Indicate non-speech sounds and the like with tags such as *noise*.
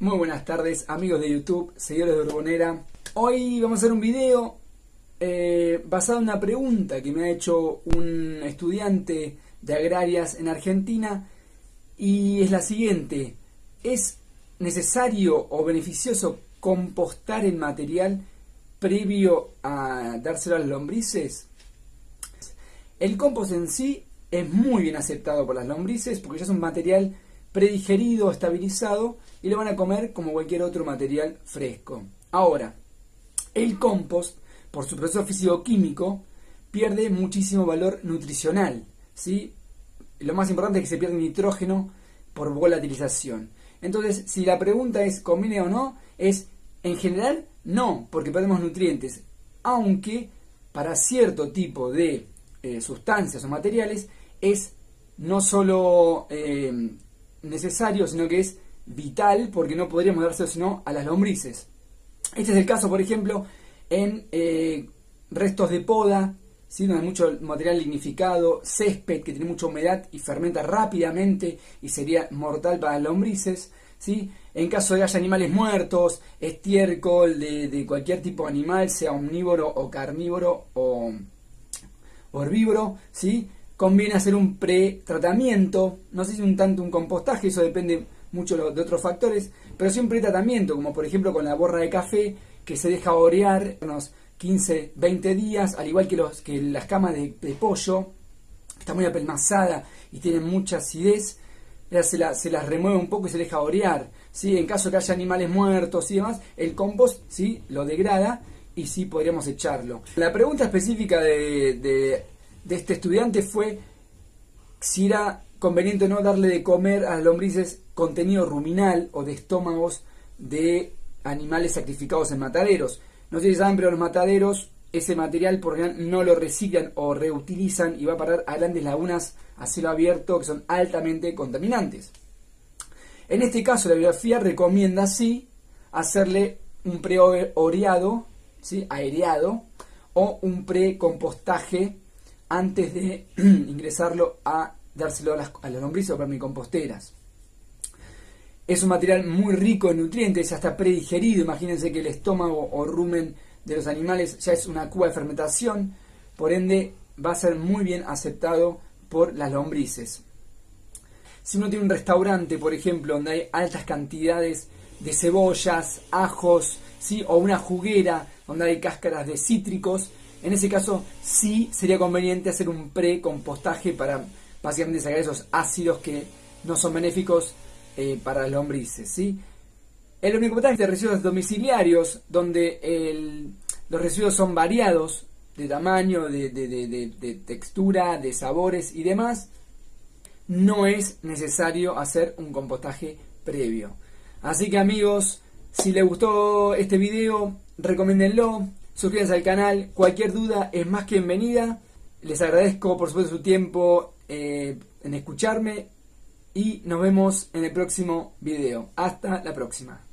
Muy buenas tardes amigos de YouTube, seguidores de Urbonera. Hoy vamos a hacer un video eh, basado en una pregunta que me ha hecho un estudiante de agrarias en Argentina y es la siguiente. ¿Es necesario o beneficioso compostar el material previo a dárselo a las lombrices? El compost en sí es muy bien aceptado por las lombrices porque ya es un material predigerido, estabilizado y lo van a comer como cualquier otro material fresco. Ahora, el compost, por su proceso físico-químico, pierde muchísimo valor nutricional. ¿sí? Lo más importante es que se pierde nitrógeno por volatilización. Entonces, si la pregunta es ¿conviene o no? Es, en general, no, porque perdemos nutrientes. Aunque para cierto tipo de eh, sustancias o materiales es no solo eh, necesario, sino que es vital, porque no podríamos dárselo sino a las lombrices. Este es el caso, por ejemplo, en eh, restos de poda, ¿sí? donde hay mucho material lignificado, césped que tiene mucha humedad y fermenta rápidamente y sería mortal para las lombrices. ¿sí? En caso de haya animales muertos, estiércol de, de cualquier tipo de animal, sea omnívoro o carnívoro o herbívoro, ¿sí? Conviene hacer un pre-tratamiento, no sé si un tanto un compostaje, eso depende mucho de otros factores, pero sí un pre-tratamiento, como por ejemplo con la borra de café, que se deja orear unos 15, 20 días, al igual que, los, que las camas de, pollo, que está muy apelmazada y tienen mucha acidez, se, se las remueve un poco y se deja orear. ¿sí? En caso de que haya animales muertos y demás, el compost ¿sí? lo degrada y sí podríamos echarlo. La pregunta específica de este estudiante fue si era conveniente o no darle de comer a las lombrices contenido ruminal o de estómagos de animales sacrificados en mataderos. No si saben, pero los mataderos, ese material por ejemplo no lo reciclan o reutilizan y va a parar a grandes lagunas a cielo abierto que son altamente contaminantes. En este caso, la biografía recomienda sí hacerle un pre-oreado, ¿sí? aereado, o un pre-compostaje antes de *clears throat* ingresarlo a dárselo a las, a las lombrices o vermicomposteras. Es un material muy rico en nutrientes, ya está predigerido. Imagínense que el estómago o rumen de los animales ya es una cuba de fermentación, por ende va a ser muy bien aceptado por las lombrices. Si uno tiene un restaurante, por ejemplo, donde hay altas cantidades de cebollas, ajos, ¿sí? o una juguera donde hay cáscaras de cítricos, en ese caso sí sería conveniente hacer un pre-compostaje para básicamente sacar esos ácidos que no son benéficos eh, para las lombrices. ¿sí? El compostaje de residuos domiciliarios, donde los residuos son variados de tamaño, de, de textura, de sabores y demás, no es necesario hacer un compostaje previo. Así que amigos, si les gustó este video, recomiéndenlo, suscríbanse al canal, cualquier duda es más que bienvenida. Les agradezco por supuesto su tiempo eh, en escucharme y nos vemos en el próximo video. Hasta la próxima.